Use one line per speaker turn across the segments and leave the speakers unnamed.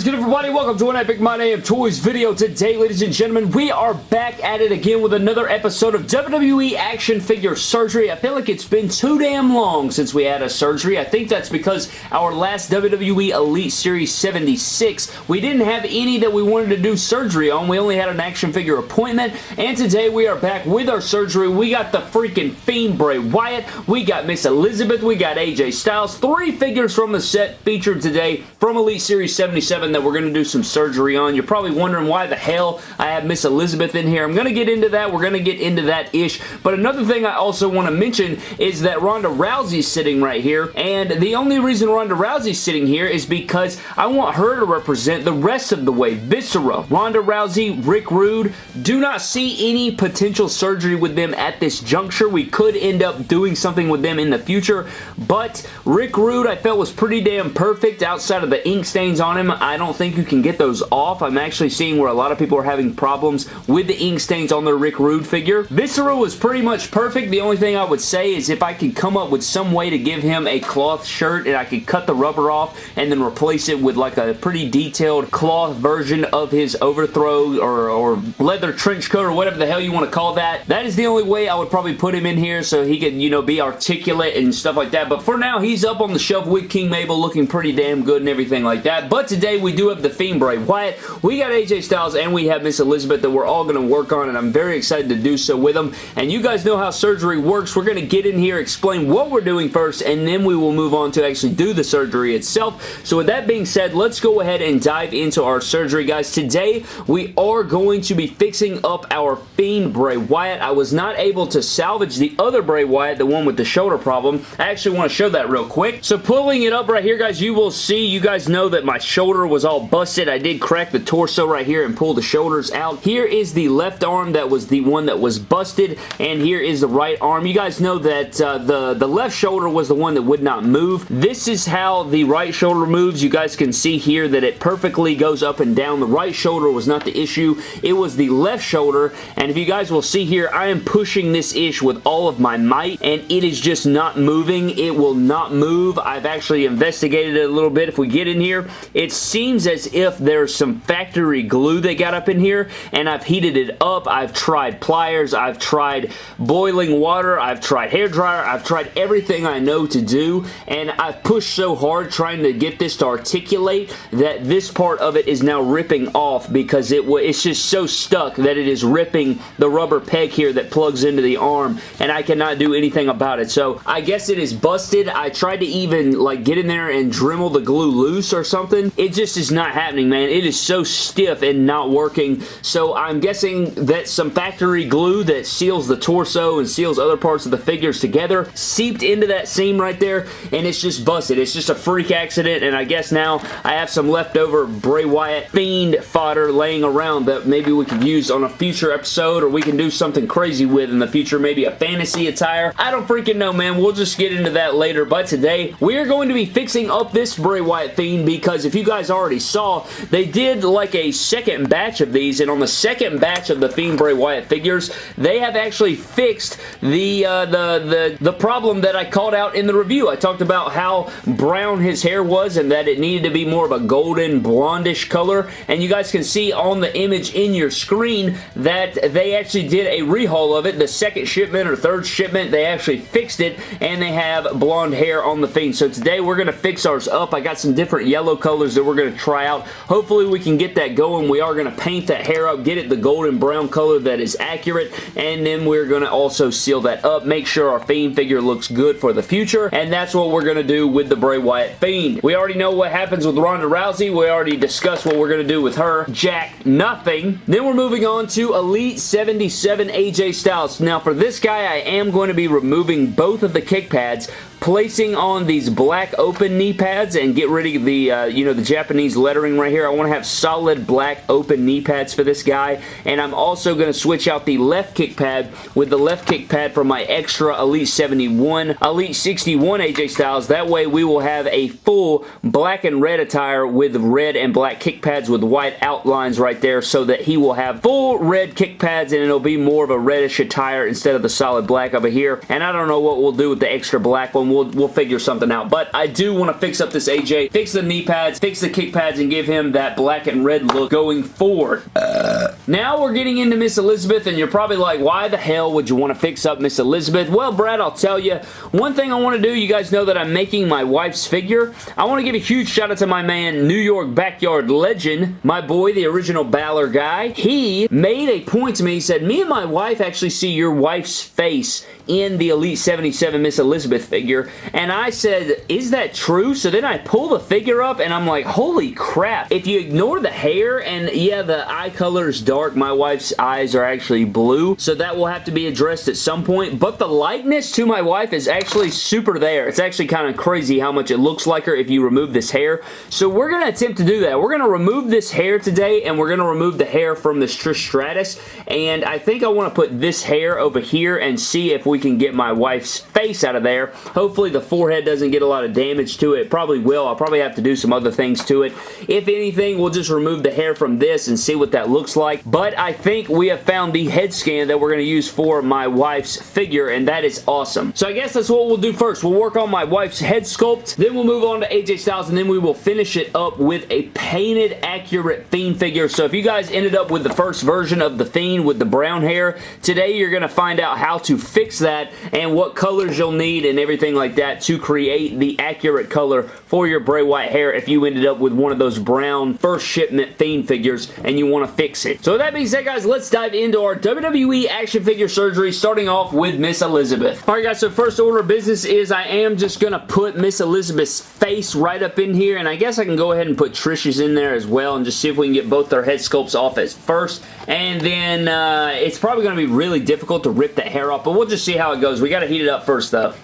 is good everybody? Welcome to an Epic My Damn Toys video. Today, ladies and gentlemen, we are back at it again with another episode of WWE Action Figure Surgery. I feel like it's been too damn long since we had a surgery. I think that's because our last WWE Elite Series 76, we didn't have any that we wanted to do surgery on. We only had an action figure appointment, and today we are back with our surgery. We got the freaking Fiend Bray Wyatt. We got Miss Elizabeth. We got AJ Styles. Three figures from the set featured today from Elite Series 77 that we're going to do some surgery on. You're probably wondering why the hell I have Miss Elizabeth in here. I'm going to get into that. We're going to get into that ish. But another thing I also want to mention is that Ronda Rousey's sitting right here. And the only reason Ronda Rousey's sitting here is because I want her to represent the rest of the way. Viscera, Ronda Rousey, Rick Rude. Do not see any potential surgery with them at this juncture. We could end up doing something with them in the future. But Rick Rude I felt was pretty damn perfect outside of the ink stains on him. I don't think you can get those off. I'm actually seeing where a lot of people are having problems with the ink stains on their Rick Rude figure. Viscera was pretty much perfect. The only thing I would say is if I could come up with some way to give him a cloth shirt and I could cut the rubber off and then replace it with like a pretty detailed cloth version of his overthrow or, or leather trench coat or whatever the hell you want to call that. That is the only way I would probably put him in here so he can, you know, be articulate and stuff like that. But for now, he's up on the shelf with King Mabel looking pretty damn good and everything like that. But today we do have the Fiend Bray Wyatt. We got AJ Styles and we have Miss Elizabeth that we're all going to work on and I'm very excited to do so with them. And you guys know how surgery works. We're going to get in here, explain what we're doing first, and then we will move on to actually do the surgery itself. So with that being said, let's go ahead and dive into our surgery, guys. Today, we are going to be fixing up our Fiend Bray Wyatt. I was not able to salvage the other Bray Wyatt, the one with the shoulder problem. I actually want to show that real quick. So pulling it up right here, guys, you will see, you guys know that my shoulder was all busted. I did crack the torso right here and pull the shoulders out. Here is the left arm that was the one that was busted, and here is the right arm. You guys know that uh, the, the left shoulder was the one that would not move. This is how the right shoulder moves. You guys can see here that it perfectly goes up and down. The right shoulder was not the issue. It was the left shoulder, and if you guys will see here, I am pushing this ish with all of my might, and it is just not moving. It will not move. I've actually investigated it a little bit. If we get in here, it seems as if there's some factory glue they got up in here, and I've heated it up. I've tried pliers. I've tried boiling water. I've tried hair dryer. I've tried everything I know to do, and I've pushed so hard trying to get this to articulate that this part of it is now ripping off because it it's just so stuck that it is ripping the rubber peg here that plugs into the arm, and I cannot do anything about it. So I guess it is busted. I tried to even like get in there and Dremel the glue loose or something. It just is not happening, man. It is so stiff and not working. So I'm guessing that some factory glue that seals the torso and seals other parts of the figures together seeped into that seam right there and it's just busted. It's just a freak accident and I guess now I have some leftover Bray Wyatt Fiend fodder laying around that maybe we could use on a future episode or we can do something crazy with in the future. Maybe a fantasy attire. I don't freaking know, man. We'll just get into that later. But today, we are going to be fixing up this Bray Wyatt Fiend because if you guys already saw, they did like a second batch of these and on the second batch of the Fiend Bray Wyatt figures, they have actually fixed the, uh, the, the, the problem that I called out in the review. I talked about how brown his hair was and that it needed to be more of a golden blondish color and you guys can see on the image in your screen that they actually did a rehaul of it. The second shipment or third shipment, they actually fixed it and they have blonde hair on the Fiend. So today we're going to fix ours up. I got some different yellow colors that we're going to try out. Hopefully we can get that going. We are going to paint that hair up, get it the golden brown color that is accurate, and then we're going to also seal that up, make sure our Fiend figure looks good for the future, and that's what we're going to do with the Bray Wyatt Fiend. We already know what happens with Ronda Rousey. We already discussed what we're going to do with her. Jack, nothing. Then we're moving on to Elite 77 AJ Styles. Now for this guy, I am going to be removing both of the kick pads placing on these black open knee pads and get rid of the, uh, you know, the Japanese lettering right here. I want to have solid black open knee pads for this guy. And I'm also going to switch out the left kick pad with the left kick pad from my extra Elite 71, Elite 61 AJ Styles. That way we will have a full black and red attire with red and black kick pads with white outlines right there so that he will have full red kick pads and it'll be more of a reddish attire instead of the solid black over here. And I don't know what we'll do with the extra black one we'll, we'll figure something out. But I do want to fix up this AJ, fix the knee pads, fix the kick pads and give him that black and red look going forward. Uh. Now we're getting into Miss Elizabeth, and you're probably like, why the hell would you want to fix up Miss Elizabeth? Well, Brad, I'll tell you. One thing I want to do, you guys know that I'm making my wife's figure. I want to give a huge shout out to my man, New York Backyard Legend, my boy, the original Balor guy. He made a point to me. He said, me and my wife actually see your wife's face in the Elite 77 Miss Elizabeth figure, and I said, is that true? So then I pull the figure up, and I'm like, holy crap. If you ignore the hair, and yeah, the eye color is dark, my wife's eyes are actually blue, so that will have to be addressed at some point, but the likeness to my wife is actually super there. It's actually kind of crazy how much it looks like her if you remove this hair. So we're going to attempt to do that. We're going to remove this hair today, and we're going to remove the hair from this Trish Stratus, and I think I want to put this hair over here and see if we can get my wife's face out of there. Hopefully the forehead doesn't get a lot of damage to it. Probably will. I'll probably have to do some other things to it. If anything, we'll just remove the hair from this and see what that looks like. But I think we have found the head scan that we're going to use for my wife's figure, and that is awesome. So I guess that's what we'll do first. We'll work on my wife's head sculpt, then we'll move on to AJ Styles, and then we will finish it up with a painted, accurate Fiend figure. So if you guys ended up with the first version of the Fiend with the brown hair, today you're going to find out how to fix that and what colors you'll need and everything like that to create the accurate color for your Bray Wyatt hair if you ended up with one of those brown first shipment Fiend figures and you want to fix it. So with that being said guys, let's dive into our WWE action figure surgery starting off with Miss Elizabeth. Alright guys, so first order of business is I am just going to put Miss Elizabeth's face right up in here and I guess I can go ahead and put Trish's in there as well and just see if we can get both their head sculpts off as first and then uh, it's probably going to be really difficult to rip that hair off but we'll just see how it goes. We got to heat it up first though.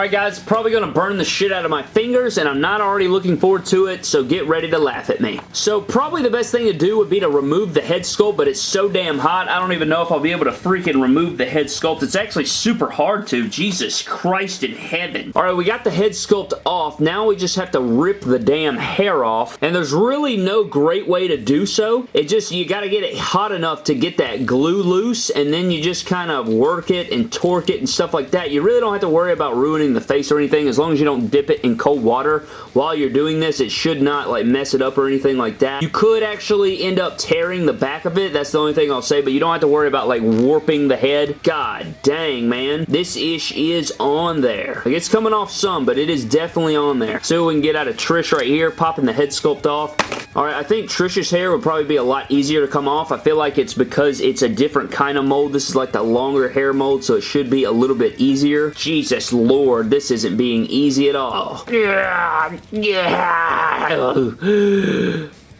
Alright guys, probably going to burn the shit out of my fingers and I'm not already looking forward to it, so get ready to laugh at me. So probably the best thing to do would be to remove the head sculpt, but it's so damn hot, I don't even know if I'll be able to freaking remove the head sculpt. It's actually super hard to. Jesus Christ in heaven. Alright, we got the head sculpt off. Now we just have to rip the damn hair off, and there's really no great way to do so. It just, you got to get it hot enough to get that glue loose, and then you just kind of work it and torque it and stuff like that. You really don't have to worry about ruining ruining the face or anything. As long as you don't dip it in cold water while you're doing this, it should not like mess it up or anything like that. You could actually end up tearing the back of it. That's the only thing I'll say, but you don't have to worry about like warping the head. God dang, man. This ish is on there. Like, it's coming off some, but it is definitely on there. So we can get out of Trish right here, popping the head sculpt off. Alright, I think Trish's hair would probably be a lot easier to come off. I feel like it's because it's a different kind of mold. This is like the longer hair mold, so it should be a little bit easier. Jesus Lord this isn't being easy at all. Yeah, yeah.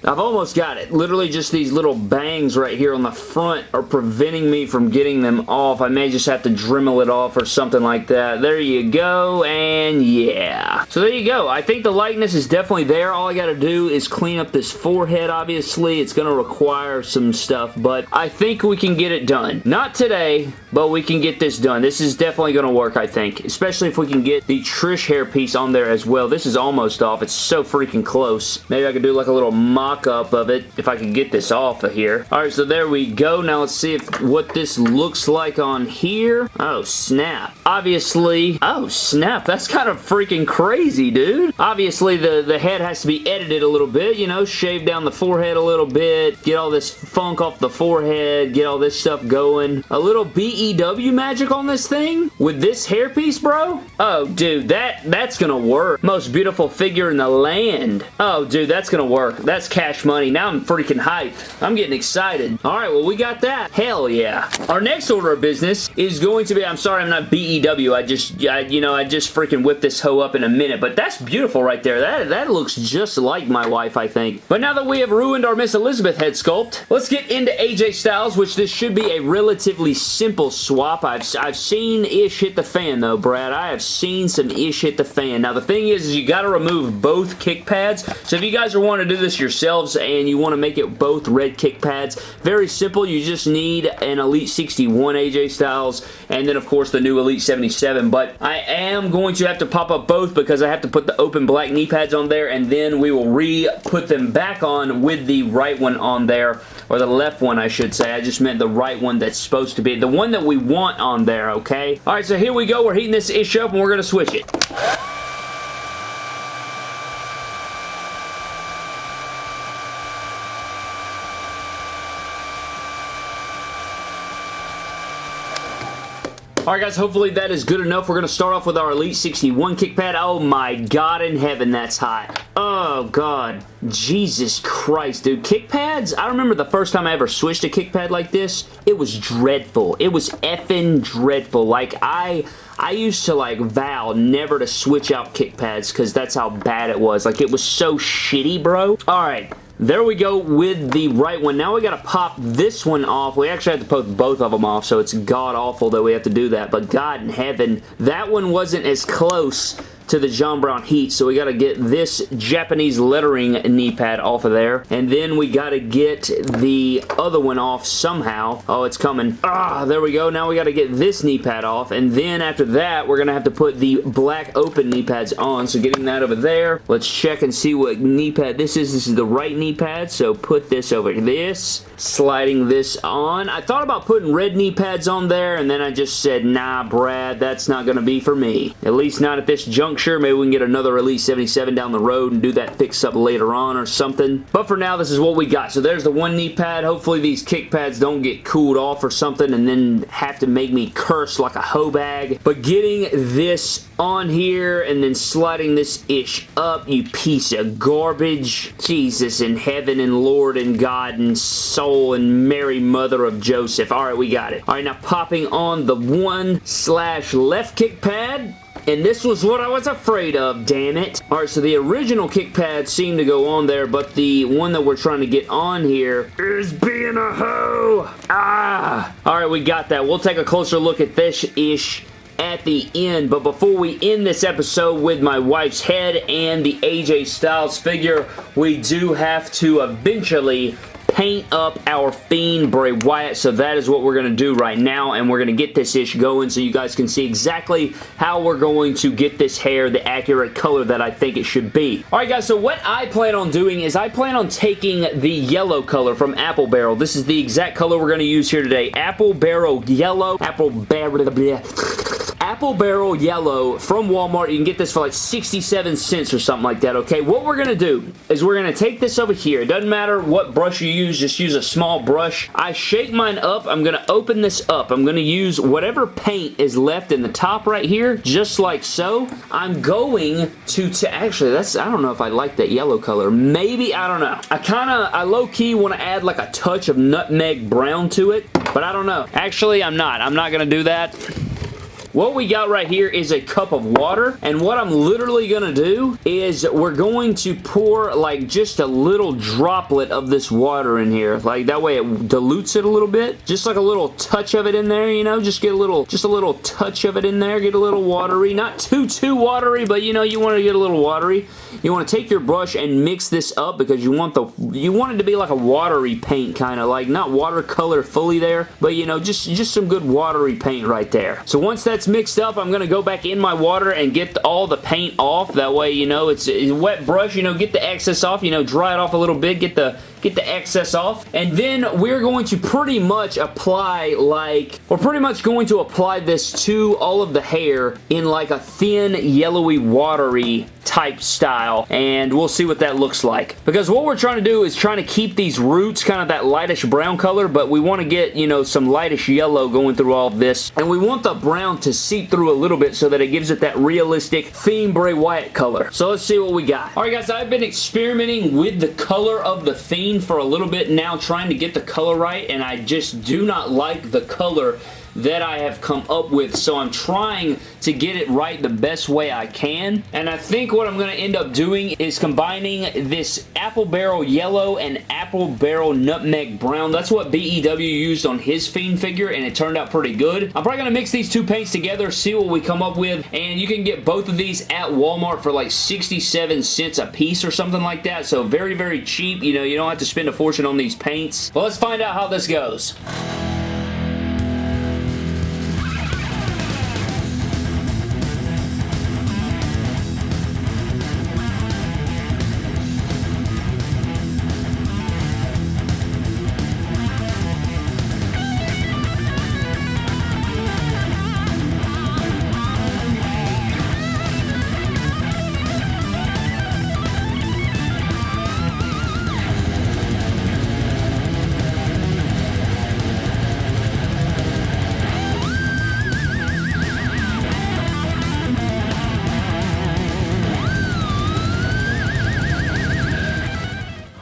I've almost got it. Literally just these little bangs right here on the front are preventing me from getting them off. I may just have to Dremel it off or something like that. There you go, and yeah. So there you go. I think the likeness is definitely there. All I got to do is clean up this forehead, obviously. It's to require some stuff, but I think we can get it done. Not today, but we can get this done. This is definitely to work, I think, especially if we can get the Trish hair piece on there as well. This is almost off. It's so freaking close. Maybe I could do like a little mock-up of it if I can get this off of here. Alright, so there we go. Now let's see if what this looks like on here. Oh, snap. Obviously, oh, snap. That's kind of freaking crazy, dude. Obviously, the, the head has to be edited a little bit, you know, shave down the forehead a little bit, get all this funk off the forehead, get all this stuff going. A little BEW magic on this thing with this hairpiece, bro? Oh, dude, that that's gonna work. Most beautiful figure in the land. Oh, dude, that's gonna work. That's cash money. Now I'm freaking hyped. I'm getting excited. All right, well, we got that. Hell yeah. Our next order of business is going to be, I'm sorry, I'm not BEW. I just, I, you know, I just freaking whipped this hoe up in a minute, but that's beautiful right there. That, that looks just like my wife, I think. But now that we have ruined our Miss Elizabeth head sculpt, let's get into AJ Styles, which this should be a relatively simple swap. I've, I've seen ish hit the fan, though, Brad. I have seen some ish hit the fan. Now, the thing is, is you got to remove both kick pads. So if you guys are wanting to do this yourself, and you want to make it both red kick pads. Very simple. You just need an Elite 61 AJ Styles and then of course the new Elite 77 but I am going to have to pop up both because I have to put the open black knee pads on there and then we will re-put them back on with the right one on there or the left one I should say. I just meant the right one that's supposed to be the one that we want on there okay. Alright so here we go. We're heating this ish up and we're going to switch it. Alright guys, hopefully that is good enough. We're going to start off with our Elite 61 kick pad. Oh my god in heaven, that's hot. Oh god. Jesus Christ, dude. Kick pads? I remember the first time I ever switched a kick pad like this. It was dreadful. It was effing dreadful. Like, I... I used to like vow never to switch out kick pads because that's how bad it was. Like it was so shitty, bro. Alright, there we go with the right one. Now we got to pop this one off. We actually have to put both of them off, so it's god-awful that we have to do that. But God in heaven, that one wasn't as close to the John Brown Heat. So we got to get this Japanese lettering knee pad off of there. And then we got to get the other one off somehow. Oh, it's coming. Ah, there we go. Now we got to get this knee pad off. And then after that, we're going to have to put the black open knee pads on. So getting that over there. Let's check and see what knee pad this is. This is the right knee pad. So put this over this. Sliding this on. I thought about putting red knee pads on there. And then I just said, nah, Brad, that's not going to be for me. At least not at this juncture sure maybe we can get another Elite 77 down the road and do that fix up later on or something. But for now, this is what we got. So there's the one knee pad. Hopefully these kick pads don't get cooled off or something and then have to make me curse like a hoe bag. But getting this on here and then sliding this ish up, you piece of garbage. Jesus in heaven and Lord and God and soul and Mary Mother of Joseph. All right, we got it. All right, now popping on the one slash left kick pad. And this was what I was afraid of, damn it. Alright, so the original kick pad seemed to go on there, but the one that we're trying to get on here is being a hoe. Ah! Alright, we got that. We'll take a closer look at this-ish at the end. But before we end this episode with my wife's head and the AJ Styles figure, we do have to eventually paint up our Fiend Bray Wyatt. So that is what we're going to do right now. And we're going to get this ish going so you guys can see exactly how we're going to get this hair the accurate color that I think it should be. Alright guys, so what I plan on doing is I plan on taking the yellow color from Apple Barrel. This is the exact color we're going to use here today. Apple Barrel Yellow. Apple Barrel... Apple Barrel Yellow from Walmart. You can get this for like 67 cents or something like that, okay? What we're going to do is we're going to take this over here. It doesn't matter what brush you use. Just use a small brush. I shake mine up. I'm going to open this up. I'm going to use whatever paint is left in the top right here, just like so. I'm going to, to actually, that's, I don't know if I like that yellow color. Maybe, I don't know. I kind of, I low-key want to add like a touch of nutmeg brown to it, but I don't know. Actually, I'm not. I'm not going to do that. What we got right here is a cup of water, and what I'm literally going to do is we're going to pour like just a little droplet of this water in here. Like that way it dilutes it a little bit. Just like a little touch of it in there, you know, just get a little, just a little touch of it in there, get a little watery. Not too, too watery, but you know, you want to get a little watery. You want to take your brush and mix this up because you want the, you want it to be like a watery paint kind of, like not watercolor fully there, but you know, just, just some good watery paint right there. So once that's mixed up, I'm going to go back in my water and get all the paint off. That way, you know, it's a wet brush, you know, get the excess off, you know, dry it off a little bit, get the get the excess off. And then we're going to pretty much apply like, we're pretty much going to apply this to all of the hair in like a thin, yellowy, watery type style and we'll see what that looks like because what we're trying to do is trying to keep these roots kind of that lightish brown color but we want to get you know some lightish yellow going through all of this and we want the brown to seep through a little bit so that it gives it that realistic Fiend Bray Wyatt color. So let's see what we got. Alright guys I've been experimenting with the color of the Fiend for a little bit now trying to get the color right and I just do not like the color that I have come up with, so I'm trying to get it right the best way I can, and I think what I'm going to end up doing is combining this Apple Barrel Yellow and Apple Barrel Nutmeg Brown. That's what BEW used on his Fiend figure, and it turned out pretty good. I'm probably going to mix these two paints together, see what we come up with, and you can get both of these at Walmart for like 67 cents a piece or something like that, so very, very cheap. You know, you don't have to spend a fortune on these paints. But let's find out how this goes.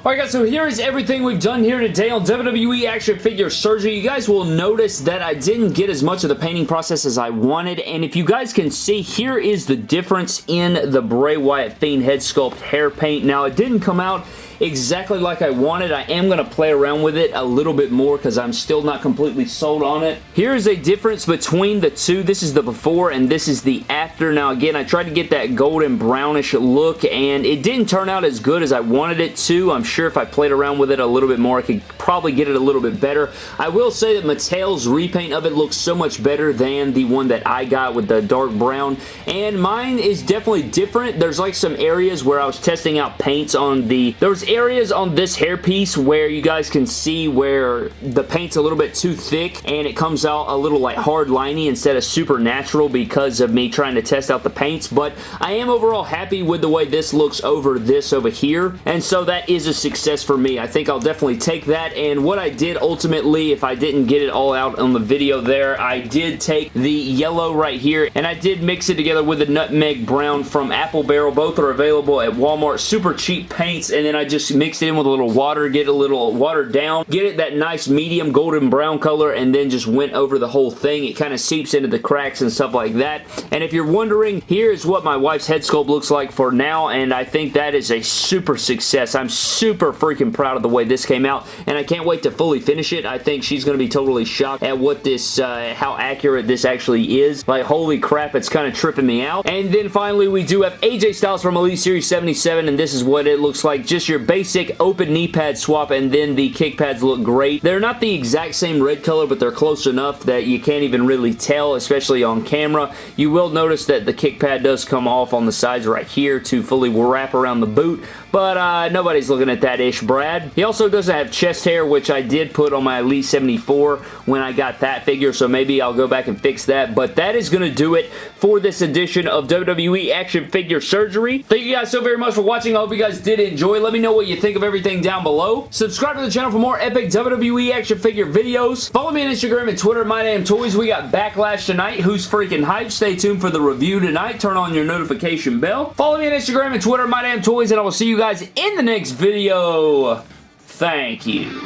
Alright guys, so here is everything we've done here today on WWE Action Figure Surgery. You guys will notice that I didn't get as much of the painting process as I wanted, and if you guys can see, here is the difference in the Bray Wyatt Fiend head sculpt hair paint. Now, it didn't come out exactly like I wanted. I am going to play around with it a little bit more because I'm still not completely sold on it. Here is a difference between the two. This is the before and this is the after. Now again, I tried to get that golden brownish look and it didn't turn out as good as I wanted it to. I'm sure if I played around with it a little bit more, I could probably get it a little bit better. I will say that Mattel's repaint of it looks so much better than the one that I got with the dark brown and mine is definitely different. There's like some areas where I was testing out paints on the... There was areas on this hairpiece where you guys can see where the paint's a little bit too thick and it comes out a little like hard liney instead of super natural because of me trying to test out the paints, but I am overall happy with the way this looks over this over here, and so that is a success for me. I think I'll definitely take that, and what I did ultimately, if I didn't get it all out on the video there, I did take the yellow right here, and I did mix it together with the nutmeg brown from Apple Barrel. Both are available at Walmart. Super cheap paints, and then I just just mix it in with a little water, get a little watered down, get it that nice medium golden brown color, and then just went over the whole thing. It kind of seeps into the cracks and stuff like that. And if you're wondering, here is what my wife's head sculpt looks like for now, and I think that is a super success. I'm super freaking proud of the way this came out, and I can't wait to fully finish it. I think she's going to be totally shocked at what this, uh, how accurate this actually is. Like, holy crap, it's kind of tripping me out. And then finally, we do have AJ Styles from Elite Series 77, and this is what it looks like. Just your basic open knee pad swap and then the kick pads look great. They're not the exact same red color, but they're close enough that you can't even really tell, especially on camera. You will notice that the kick pad does come off on the sides right here to fully wrap around the boot, but uh, nobody's looking at that ish, Brad. He also doesn't have chest hair, which I did put on my Elite 74 when I got that figure, so maybe I'll go back and fix that, but that is going to do it for this edition of WWE Action Figure Surgery. Thank you guys so very much for watching. I hope you guys did enjoy. Let me know what you think of everything down below. Subscribe to the channel for more epic WWE action figure videos. Follow me on Instagram and Twitter, My Damn Toys. We got Backlash tonight. Who's freaking hype? Stay tuned for the review tonight. Turn on your notification bell. Follow me on Instagram and Twitter, My Damn Toys, and I will see you guys in the next video. Thank you.